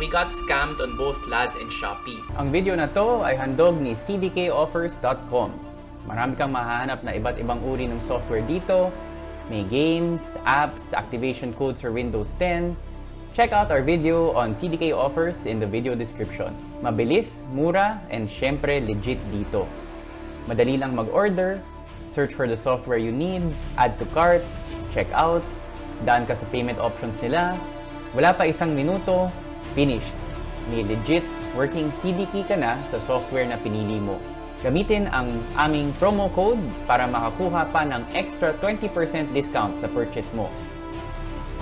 we got scammed on both Laz and Shopee. Ang video na to ay handog ni cdkoffers.com. Marami kang mahanap na iba't ibang uri ng software dito. May games, apps, activation codes for Windows 10. Check out our video on CDK offers in the video description. Mabilis, mura, and syempre legit dito. Madali lang mag-order, search for the software you need, add to cart, check out, daan ka sa payment options nila, wala pa isang minuto, finished. May legit working CD key ka na sa software na pinili mo. Gamitin ang aming promo code para makakuha pa ng extra 20% discount sa purchase mo.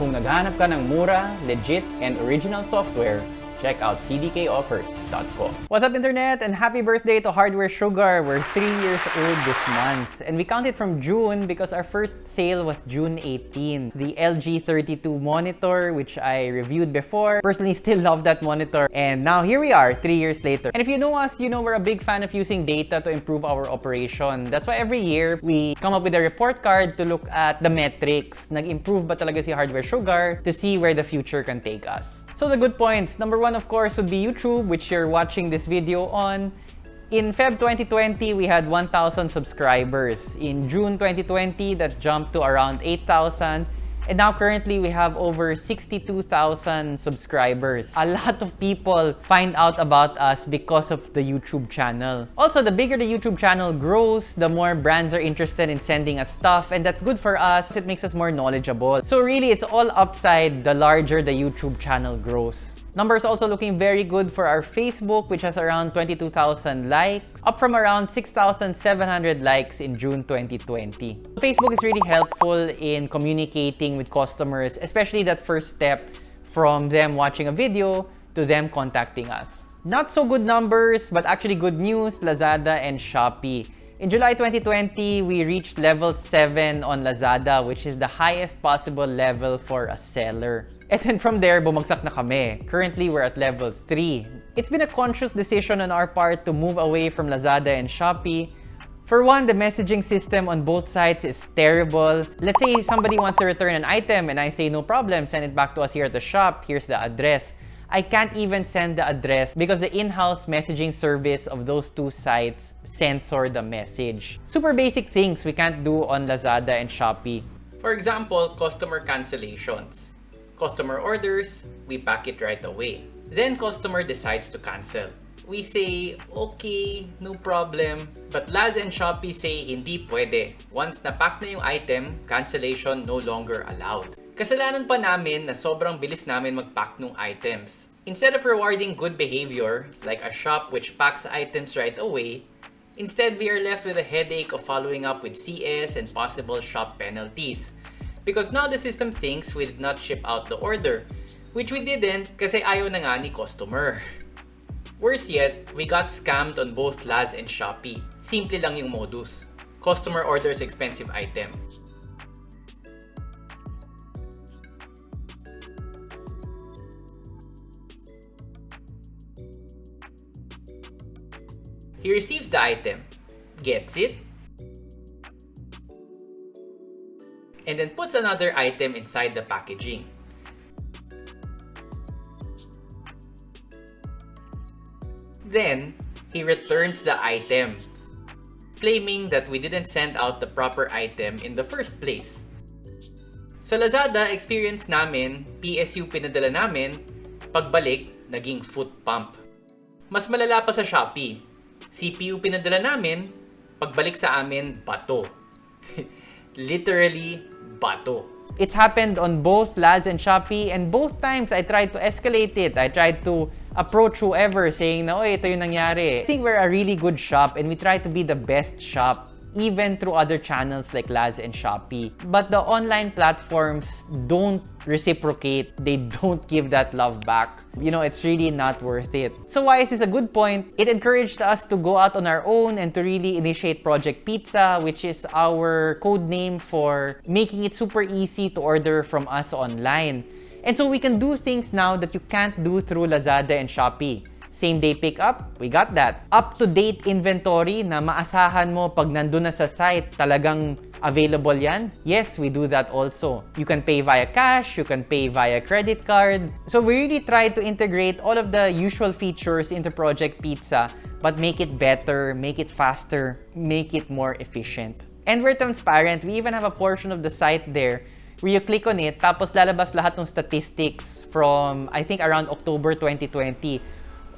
Kung naghahanap ka ng mura, legit, and original software, check out cdkoffers.com. What's up internet and happy birthday to Hardware Sugar. We're 3 years old this month and we counted from June because our first sale was June 18. The LG 32 monitor which I reviewed before. Personally still love that monitor and now here we are 3 years later. And if you know us, you know we're a big fan of using data to improve our operation. That's why every year we come up with a report card to look at the metrics. Nag-improve ba talaga si Hardware Sugar to see where the future can take us. So the good points. Number one, of course, would be YouTube, which you're watching this video on. In Feb 2020, we had 1,000 subscribers. In June 2020, that jumped to around 8,000. And now currently we have over 62,000 subscribers. A lot of people find out about us because of the YouTube channel. Also, the bigger the YouTube channel grows, the more brands are interested in sending us stuff and that's good for us. It makes us more knowledgeable. So really, it's all upside the larger the YouTube channel grows. Numbers also looking very good for our Facebook, which has around 22,000 likes, up from around 6,700 likes in June 2020. Facebook is really helpful in communicating with customers, especially that first step from them watching a video to them contacting us. Not so good numbers, but actually good news, Lazada and Shopee. In July 2020, we reached level 7 on Lazada, which is the highest possible level for a seller. And then from there, bumagsak na kami. Currently, we're at level 3. It's been a conscious decision on our part to move away from Lazada and Shopee. For one, the messaging system on both sides is terrible. Let's say somebody wants to return an item and I say, no problem, send it back to us here at the shop. Here's the address. I can't even send the address because the in-house messaging service of those two sites censor the message. Super basic things we can't do on Lazada and Shopee. For example, customer cancellations. Customer orders, we pack it right away. Then customer decides to cancel. We say, okay, no problem. But Laz and Shopee say hindi pwede. Once na-pack na yung item, cancellation no longer allowed. Kasalanan pa namin na sobrang bilis namin mag-pack ng items. Instead of rewarding good behavior, like a shop which packs items right away, instead we are left with a headache of following up with CS and possible shop penalties. Because now the system thinks we did not ship out the order, which we didn't kasi ayaw na nga ni customer. Worse yet, we got scammed on both Laz and Shopee. Simple lang yung modus. Customer orders expensive item. He receives the item, gets it, and then puts another item inside the packaging. Then, he returns the item, claiming that we didn't send out the proper item in the first place. Sa Lazada, experience namin, PSU pinadala namin, pagbalik, naging foot pump. Mas malala pa sa Shopee. CPU pinadala namin, pagbalik sa amin, bato. Literally, bato. It's happened on both Laz and Shopee and both times I tried to escalate it. I tried to approach whoever saying na, oy, ito yung nangyari. I think we're a really good shop and we try to be the best shop even through other channels like Laz and Shopee. But the online platforms don't reciprocate. They don't give that love back. You know, it's really not worth it. So why is this a good point? It encouraged us to go out on our own and to really initiate Project Pizza, which is our code name for making it super easy to order from us online. And so we can do things now that you can't do through Lazada and Shopee. Same day pickup, we got that. Up-to-date inventory na maasahan mo pag nandun na sa site, talagang available yan? Yes, we do that also. You can pay via cash, you can pay via credit card. So we really try to integrate all of the usual features into Project Pizza but make it better, make it faster, make it more efficient. And we're transparent. We even have a portion of the site there where you click on it, tapos lalabas lahat ng statistics from, I think, around October 2020.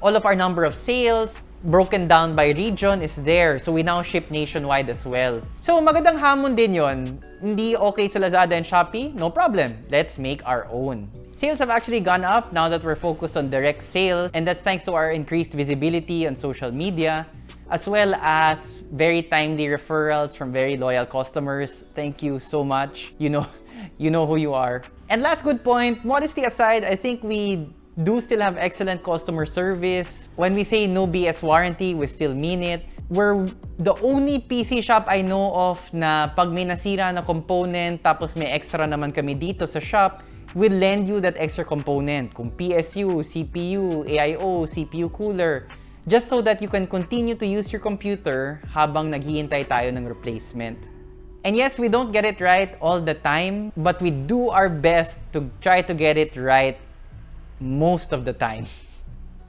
All of our number of sales, broken down by region is there. So we now ship nationwide as well. So magandang hamon din yon. Hindi okay sa Lazada and Shopee? No problem. Let's make our own. Sales have actually gone up now that we're focused on direct sales and that's thanks to our increased visibility on social media as well as very timely referrals from very loyal customers. Thank you so much. You know, you know who you are. And last good point, modesty aside, I think we do still have excellent customer service. When we say no BS warranty, we still mean it. We're the only PC shop I know of na pag may nasira na component tapos may extra naman kami dito sa shop, we'll lend you that extra component. Kung PSU, CPU, AIO, CPU cooler, just so that you can continue to use your computer habang naghihintay tayo ng replacement. And yes, we don't get it right all the time, but we do our best to try to get it right most of the time.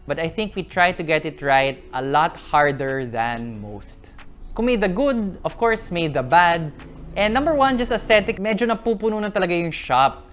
But I think we try to get it right a lot harder than most. Kung may the good, of course, may the bad. And number one, just aesthetic, medyo napupuno na talaga yung shop.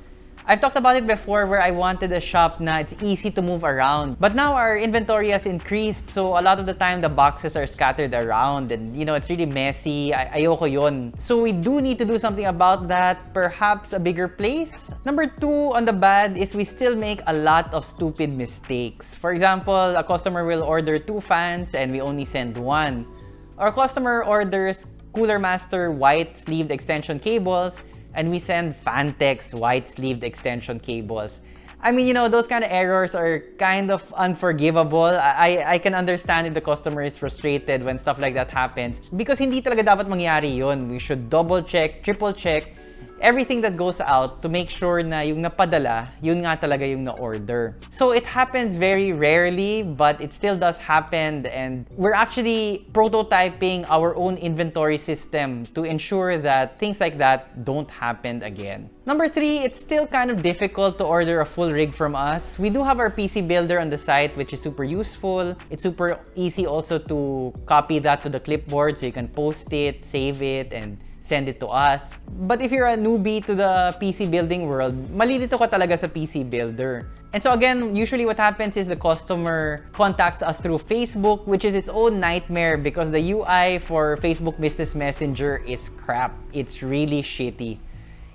I've talked about it before where I wanted a shop na it's easy to move around. But now our inventory has increased, so a lot of the time the boxes are scattered around and you know, it's really messy. Ay ayoko yon. So we do need to do something about that, perhaps a bigger place. Number two on the bad is we still make a lot of stupid mistakes. For example, a customer will order two fans and we only send one. Our customer orders Cooler Master white sleeved extension cables and we send Fantex white-sleeved extension cables. I mean, you know, those kind of errors are kind of unforgivable. I, I can understand if the customer is frustrated when stuff like that happens because hindi talaga dapat mangyari yun. We should double check, triple check, everything that goes out to make sure na yung napadala, yun nga talaga yung na-order. So it happens very rarely, but it still does happen and we're actually prototyping our own inventory system to ensure that things like that don't happen again. Number three, it's still kind of difficult to order a full rig from us. We do have our PC builder on the site, which is super useful. It's super easy also to copy that to the clipboard so you can post it, save it, and send it to us. But if you're a newbie to the PC building world, malilito ka talaga sa PC builder. And so again, usually what happens is the customer contacts us through Facebook, which is its own nightmare because the UI for Facebook Business Messenger is crap. It's really shitty.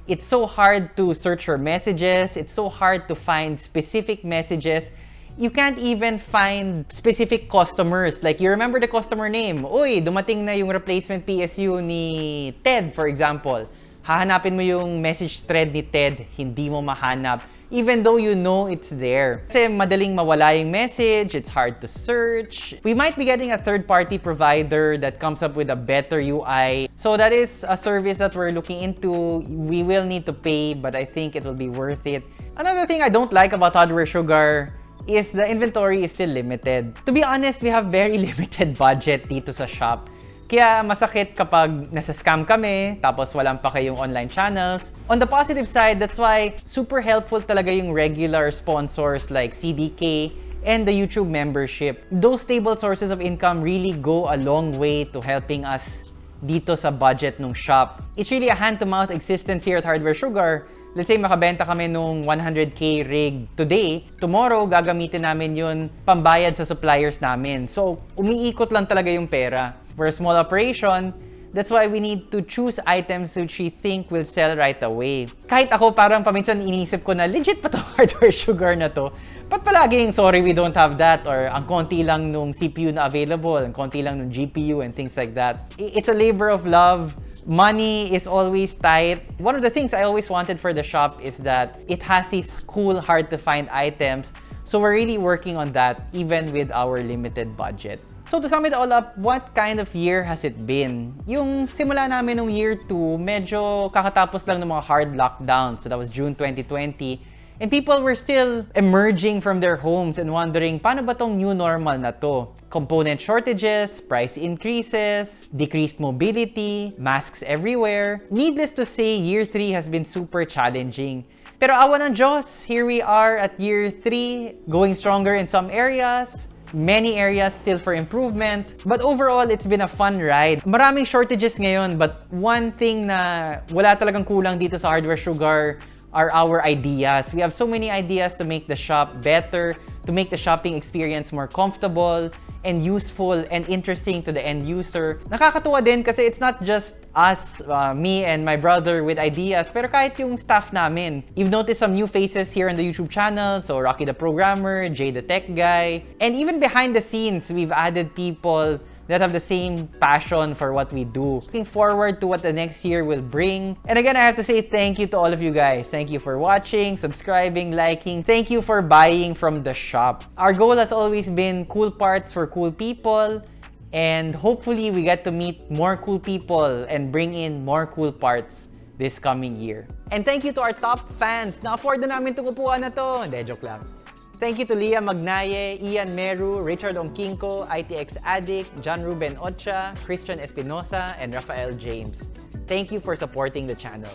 It's so hard to search for messages. It's so hard to find specific messages you can't even find specific customers. Like, you remember the customer name. Uy, dumating na yung replacement PSU ni Ted, for example. Hahanapin mo yung message thread ni Ted, hindi mo mahanap. Even though you know it's there. Kasi madaling mawala yung message, it's hard to search. We might be getting a third-party provider that comes up with a better UI. So that is a service that we're looking into. We will need to pay, but I think it will be worth it. Another thing I don't like about Hardware Sugar is the inventory is still limited. To be honest, we have very limited budget dito sa shop. Kaya masakit kapag nasa-scam kami, tapos walang pa kayong online channels. On the positive side, that's why super helpful talaga yung regular sponsors like CDK and the YouTube membership. Those stable sources of income really go a long way to helping us dito sa budget ng shop. It's really a hand-to-mouth existence here at Hardware Sugar let's say makabenta kami nung 100k rig today, tomorrow gagamitin namin yun pambayad sa suppliers namin. So, umiikot lang talaga yung pera. For a small operation, That's why we need to choose items which we think will sell right away. Kahit ako parang paminsan inisip ko na legit pa to hardware sugar na to. Ba't palaging sorry we don't have that or ang konti lang nung CPU na available, ang konti lang nung GPU and things like that. It's a labor of love money is always tight. One of the things I always wanted for the shop is that it has these cool, hard to find items. So we're really working on that even with our limited budget. So to sum it all up, what kind of year has it been? Yung simula namin ng year 2, medyo kakatapos lang ng mga hard lockdowns. So that was June 2020. And people were still emerging from their homes and wondering, paano ba tong new normal na to? Component shortages, price increases, decreased mobility, masks everywhere. Needless to say, year 3 has been super challenging. Pero awa ng Diyos, here we are at year 3, going stronger in some areas, many areas still for improvement. But overall, it's been a fun ride. Maraming shortages ngayon, but one thing na wala talagang kulang dito sa Hardware Sugar are our ideas. We have so many ideas to make the shop better, to make the shopping experience more comfortable and useful and interesting to the end user. Nakakatuwa din kasi it's not just us, uh, me and my brother with ideas, pero kahit yung staff namin. You've noticed some new faces here on the YouTube channel, so Rocky the Programmer, Jay the Tech Guy, and even behind the scenes, we've added people that have the same passion for what we do. Looking forward to what the next year will bring. And again, I have to say thank you to all of you guys. Thank you for watching, subscribing, liking. Thank you for buying from the shop. Our goal has always been cool parts for cool people. And hopefully, we get to meet more cool people and bring in more cool parts this coming year. And thank you to our top fans. Na-afford na namin itong upuan na to. Hindi, joke lang. Thank you to Leah Magnaye, Ian Meru, Richard Omkinko, ITX Addict, John Ruben Ocha, Christian Espinosa, and Rafael James. Thank you for supporting the channel.